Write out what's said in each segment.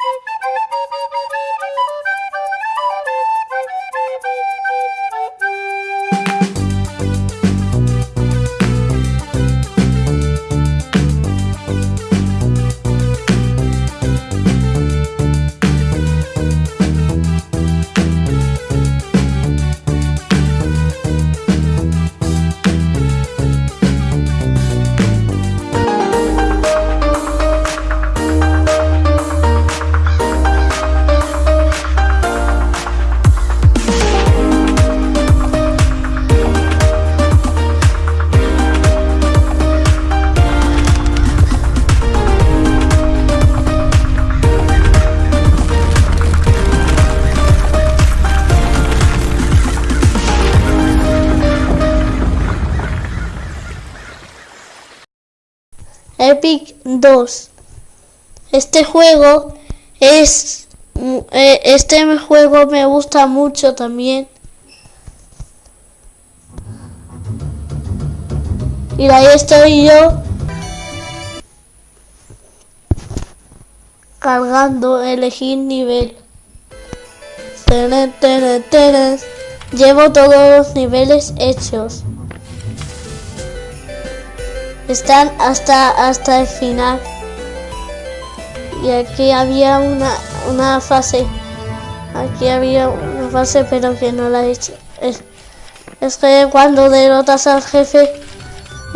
Thank you. 2. Este juego es... eh, Este juego me gusta mucho también. Y ahí estoy yo. Cargando, elegir nivel. Llevo todos los niveles hechos. Están hasta hasta el final. Y aquí había una, una fase. Aquí había una fase pero que no la he hecho. Es, es que cuando derrotas al jefe,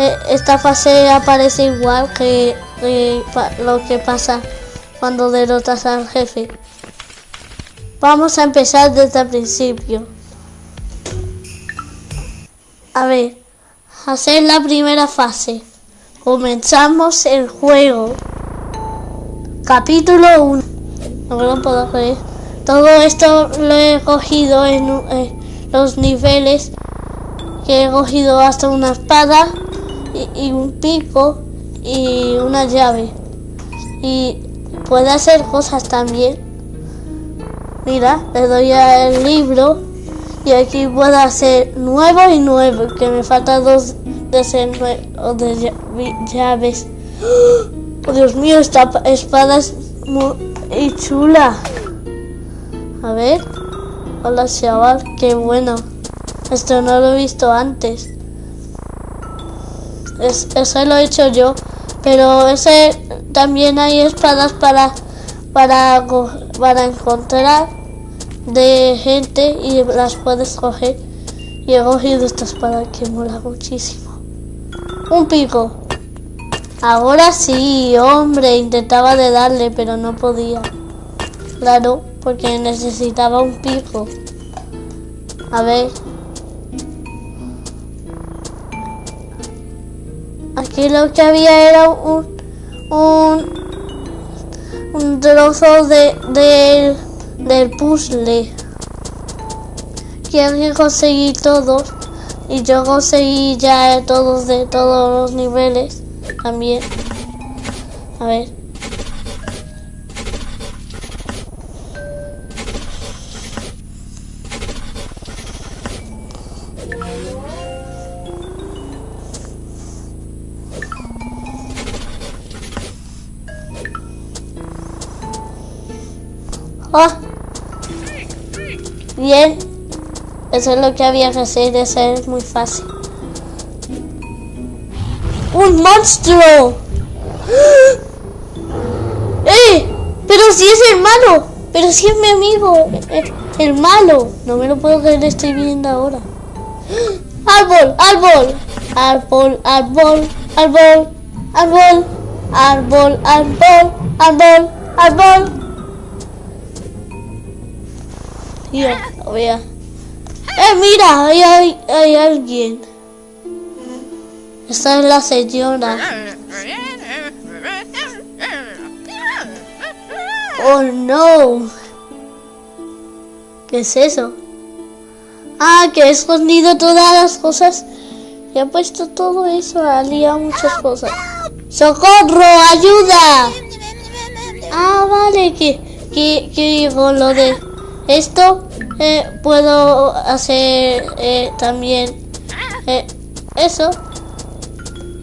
eh, esta fase aparece igual que, lo que pasa cuando derrotas al jefe. Vamos a empezar desde el principio. A ver, hacer la primera fase. Comenzamos el juego. Capítulo 1. No me lo puedo creer. Todo esto lo he cogido en eh, los niveles que he cogido hasta una espada y, un pico y una llave. Y puede hacer cosas también. Mira, le doy al libro y aquí puedo hacer nuevo y nuevo, que me faltan dos de nue- de llaves. Oh, Dios mío, esta pa- espada es muy chula. A ver. Hola, chaval, qué bueno. Esto no lo he visto antes. Es, eso lo he hecho yo. Pero ese también hay espadas para para para encontrar de gente y las puedes coger. Y he cogido esta espada que mola muchísimo. Un pico. Ahora sí, hombre, intentaba de darle, pero no podía. Claro, porque necesitaba un pico. A ver. Aquí lo que había era un un un trozo de, de del puzzle que hay que todos y yo conseguí ya todos de todos los niveles también a ver ¡Oh! Bien. Eso es lo que había que hacer. Eso es muy fácil. ¡Un monstruo! ¡Eh! Pero si es el malo. Pero si es mi amigo. eh, El malo. No me lo puedo creer. Estoy viendo ahora. ¡Árbol! ¡Árbol! Árbol, árbol, árbol, árbol, árbol, árbol, árbol, árbol. Lo vea. ¡Eh, mira! Ahí hay, hay alguien. Esta es la señora. ¡Oh, no! ¿Qué es eso? Ah, que he escondido todas las cosas. Y ha puesto todo eso. Ha liado muchas cosas. ¡Socorro! ¡Ayuda! Ah, vale, que, que, que con lo de esto eh, puedo hacer eh, también eh, eso.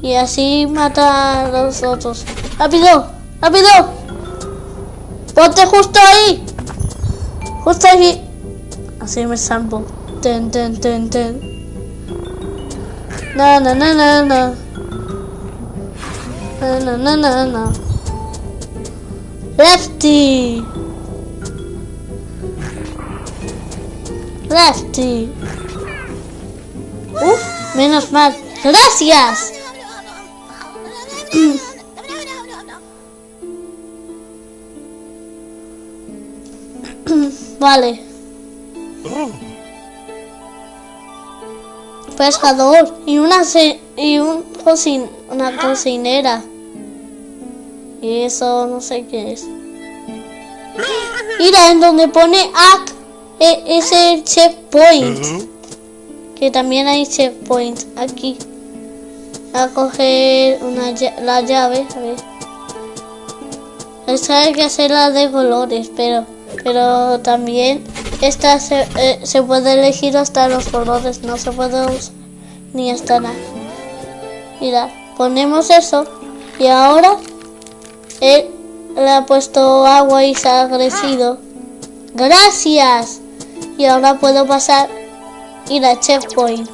Y así matar a los otros. ¡Rápido! ¡Rápido! Ponte justo ahí. Justo aquí. Así me salvo. Ten, ten, ten, ten. Na, na, na, na. Na, na, na, na, na. Lefty. Lefty. Uf, menos mal. Gracias. vale. Pescador y una y un cocin una cocinera. Y eso no sé qué es. Mira, en donde pone AC e- es el checkpoint. Que también hay checkpoint aquí. A coger una, la llave, a ver. Esta hay que hacerla de colores, pero pero también esta se, eh, se puede elegir hasta los colores, no se puede usar ni hasta nada. Mira, ponemos eso y ahora él le ha puesto agua y se ha crecido. Gracias. Y ahora puedo pasar ir a checkpoint.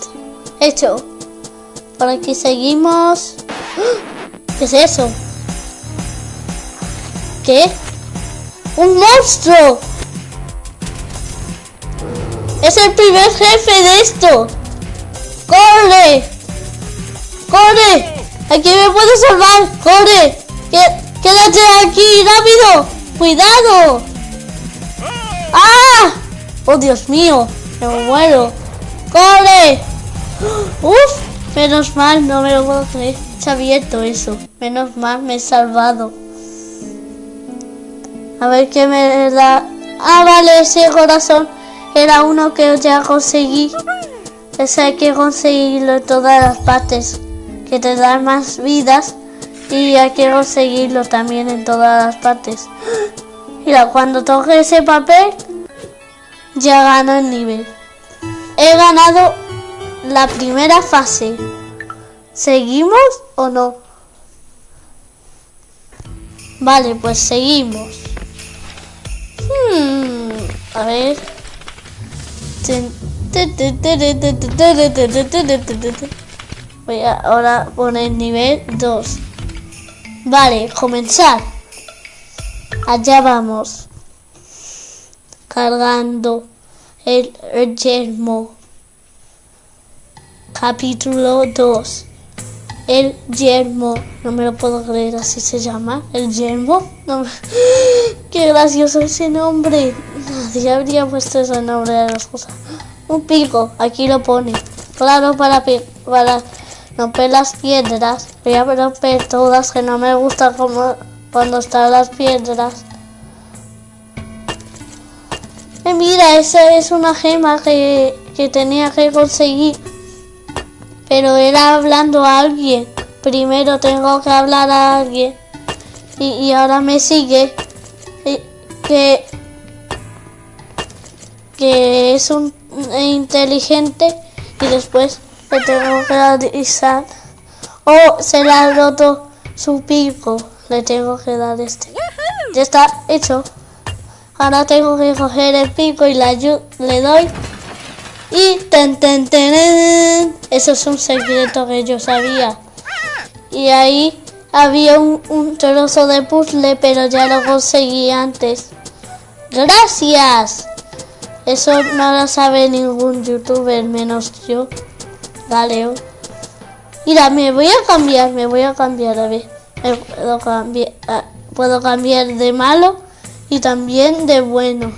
Hecho. Por aquí seguimos. ¿Qué es eso? ¿Qué? ¡Un monstruo! ¡Es el primer jefe de esto! ¡Corre! ¡Corre! ¡Aquí me puedo salvar! ¡Corre! ¡Qué- ¡Quédate aquí! ¡Rápido! ¡Cuidado! ¡Ah! ¡Oh, Dios mío! ¡Me muero! ¡Corre! ¡Uf! Menos mal, no me lo puedo creer. Se ha abierto eso. Menos mal, me he salvado. A ver qué me da. Ah, vale, ese corazón era uno que ya conseguí. Ese hay que conseguirlo en todas las partes. Que te dan más vidas. Y hay que conseguirlo también en todas las partes. Mira, cuando toque ese papel, ya gano el nivel. He ganado la primera fase. ¿Seguimos o no? Vale, pues seguimos. Hmm, a ver. Voy a ahora poner nivel 2. Vale, comenzar. Allá vamos. Cargando el, yermo. Capítulo 2. El yermo. No me lo puedo creer, así se llama. El yermo. No me- Qué gracioso ese nombre. Nadie habría puesto ese nombre a las cosas. Un pico, aquí lo pone. Claro, para, para romper las piedras. Voy a romper todas, que no me gusta como cuando están las piedras. Eh, mira, esa es una gema que, que tenía que conseguir. Pero era hablando a alguien. Primero tengo que hablar a alguien. Y, y ahora me sigue. eh, Que, que es un inteligente. Y después le tengo que avisar. Oh, se le ha roto su pico. Le tengo que dar este. Ya está hecho. Ahora tengo que coger el pico y la le doy. Y ten, ten, ten, Eso es un secreto que yo sabía. Y ahí había un, un trozo de puzzle, pero ya lo conseguí antes. ¡Gracias! Eso no lo sabe ningún youtuber menos yo. Galeo. Mira, me voy a cambiar, me voy a cambiar, a ver. Me puedo cambiar, ah, puedo cambiar de malo y también de bueno.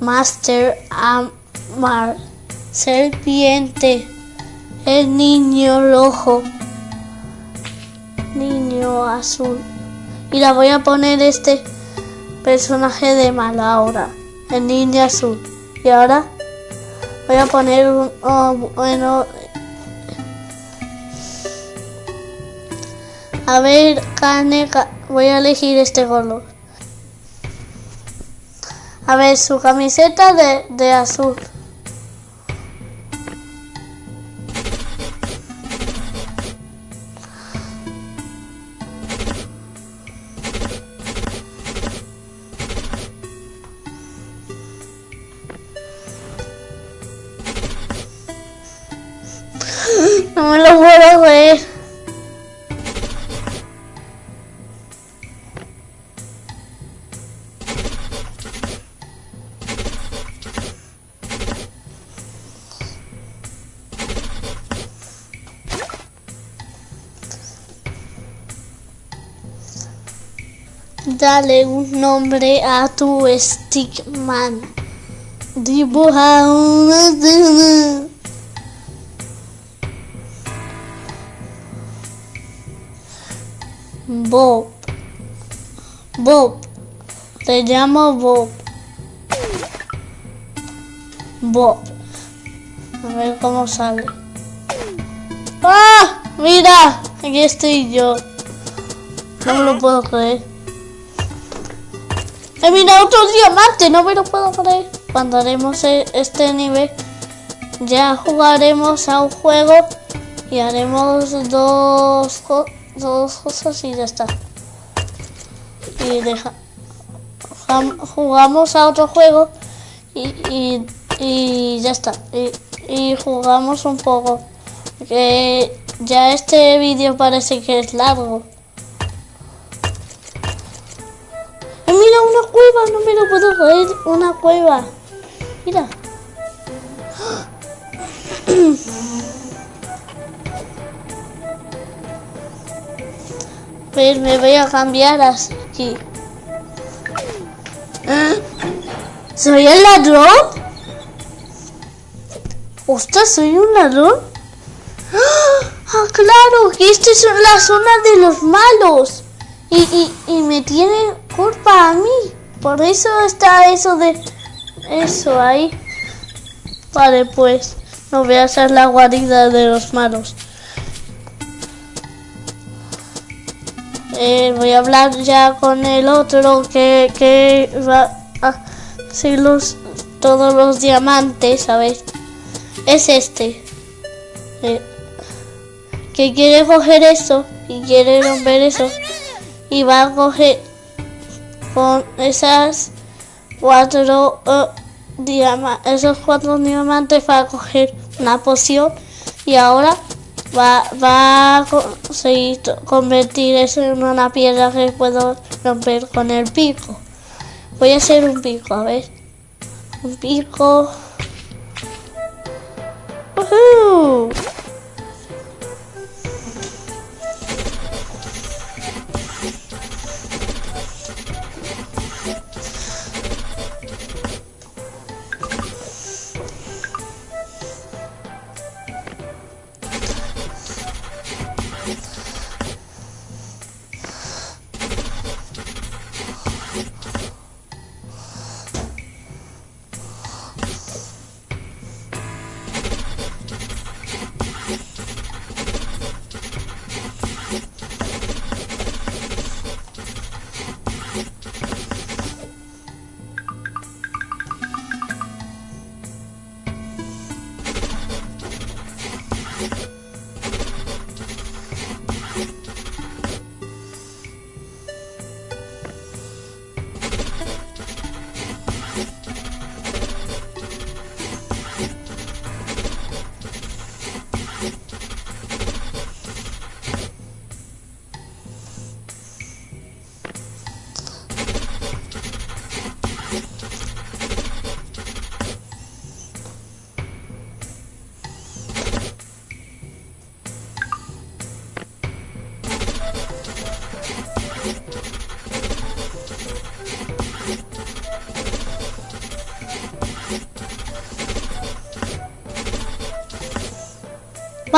Master Amar, serpiente, el niño rojo, niño azul. Y la voy a poner este personaje de malo ahora, el niño azul. Y ahora voy a poner un, oh, bueno, a ver, ca- voy a elegir este color. A ver, su camiseta de, de azul. Dale un nombre a tu stickman. Dibuja una. Bob. Bob. Te llamo Bob. Bob. A ver cómo sale. ¡Ah! Mira, aquí estoy yo. No lo puedo creer. He mirado otro diamante, no me lo puedo creer. Cuando haremos e- este nivel, ya jugaremos a un juego y haremos dos, co- dos cosas y ya está. Y deja, jugamos a otro juego y, y, ya está. Y, y jugamos un poco. Que ya este vídeo parece que es largo. Mira una cueva! No me lo puedo creer. Una cueva. Mira. Pues me voy a cambiar. ¿Eh? ¿Soy el ladrón? Ostras, ¿soy un ladrón? ¡Ah, claro! Que esta es la zona de los malos. Y, y, y me tiene culpa a mí. Por eso está eso de... Eso ahí. Vale, pues. No voy a hacer la guarida de los malos. Eh, voy a hablar ya con el otro que, que va a hacer los, todos los diamantes, ¿sabes? Es este. Eh, que quiere coger eso y quiere romper eso y va a coger con esas cuatro diama- esos cuatro diamantes va a coger una poción y ahora va, va a conseguir convertir eso en una piedra que puedo romper con el pico. Voy a hacer un pico, a ver. Un pico.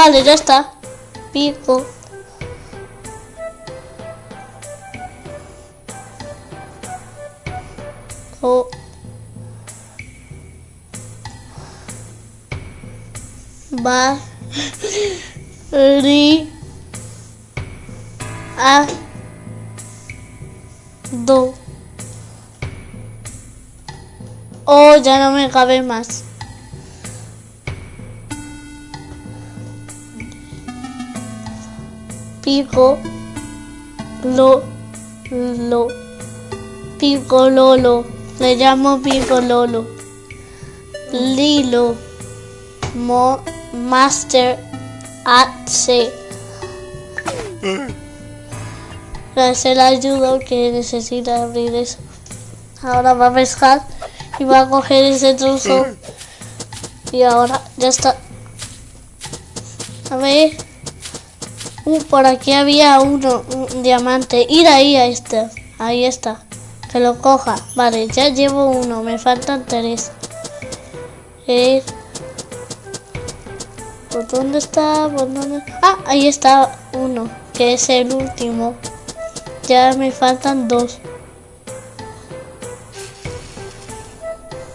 Vale, ya está. Pico. O- Va. Oh, ya no me cabe más. Pico. Lo. Lo. Pico Lolo. Le llamo Pico Lolo. Lilo. Mo. Master. A, C. Se le ayudo que necesita abrir eso. Ahora va a pescar y va a coger ese trozo. Y ahora ya está. A ver. Uh, por aquí había uno, un diamante. Ir ahí a este. Ahí está. Que lo coja. Vale, ya llevo uno. Me faltan tres. Eh. ¿Por dónde está? ¿Por? Ah, ahí está uno. Que es el último. Ya me faltan dos.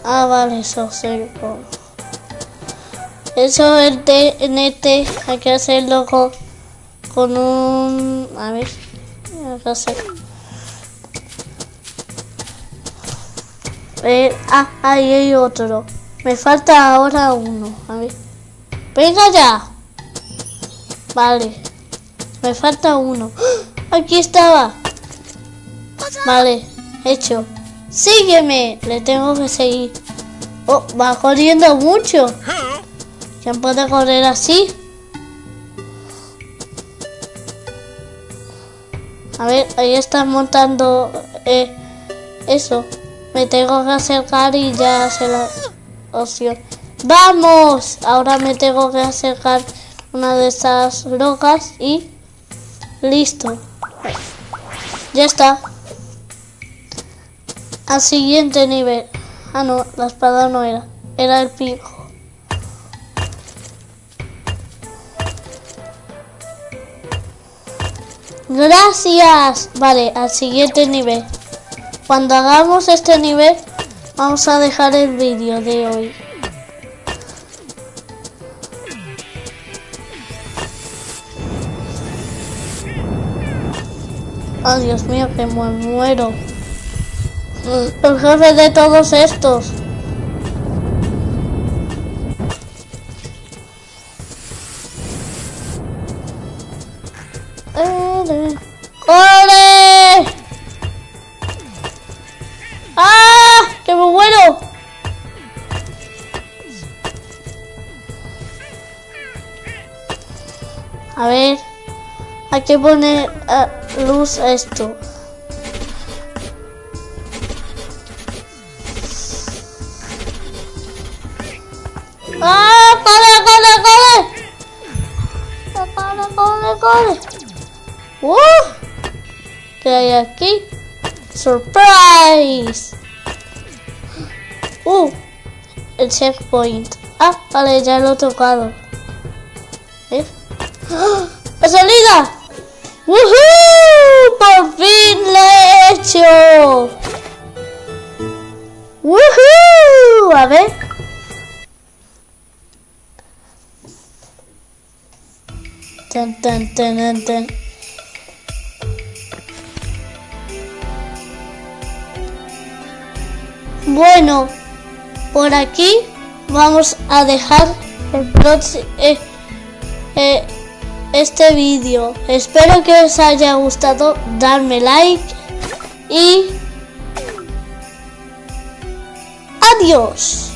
Ah, vale, eso se Eso el TNT hay que hacerlo con, con un... A ver, qué hacer. Eh, ah, ahí hay otro. Me falta ahora uno. A ver. Venga ya. Vale. Me falta uno. ¡Ah! Aquí estaba. Vale, hecho. Sígueme. Le tengo que seguir. Oh, va corriendo mucho. ¿Quién puede correr así? A ver, ahí está montando eh, eso. Me tengo que acercar y ya hace la opción. ¡Vamos! Ahora me tengo que acercar una de esas rocas y listo. Ya está. Al siguiente nivel. Ah, no, la espada no era. Era el pico. Gracias. Vale, al siguiente nivel. Cuando hagamos este nivel, vamos a dejar el vídeo de hoy. Oh, Dios mío, que me muero. El jefe de todos estos. Que poner a luz a esto. ¡Ah! ¡Corre, corre, corre! ¡Corre, corre, corre! ¡Uh! ¿Qué hay aquí? ¡Surprise! ¡Uh! El checkpoint. Ah, vale, ya lo he tocado. ¿Eh? ¡Ah! ¡La salida! ¡Woohoo! ¡Por fin lo he hecho! ¡Woohoo! A ver. Tan, tan, tan, tan. Bueno, por aquí vamos a dejar el próximo, eh, eh, este vídeo. Espero que os haya gustado. Darme like y adiós.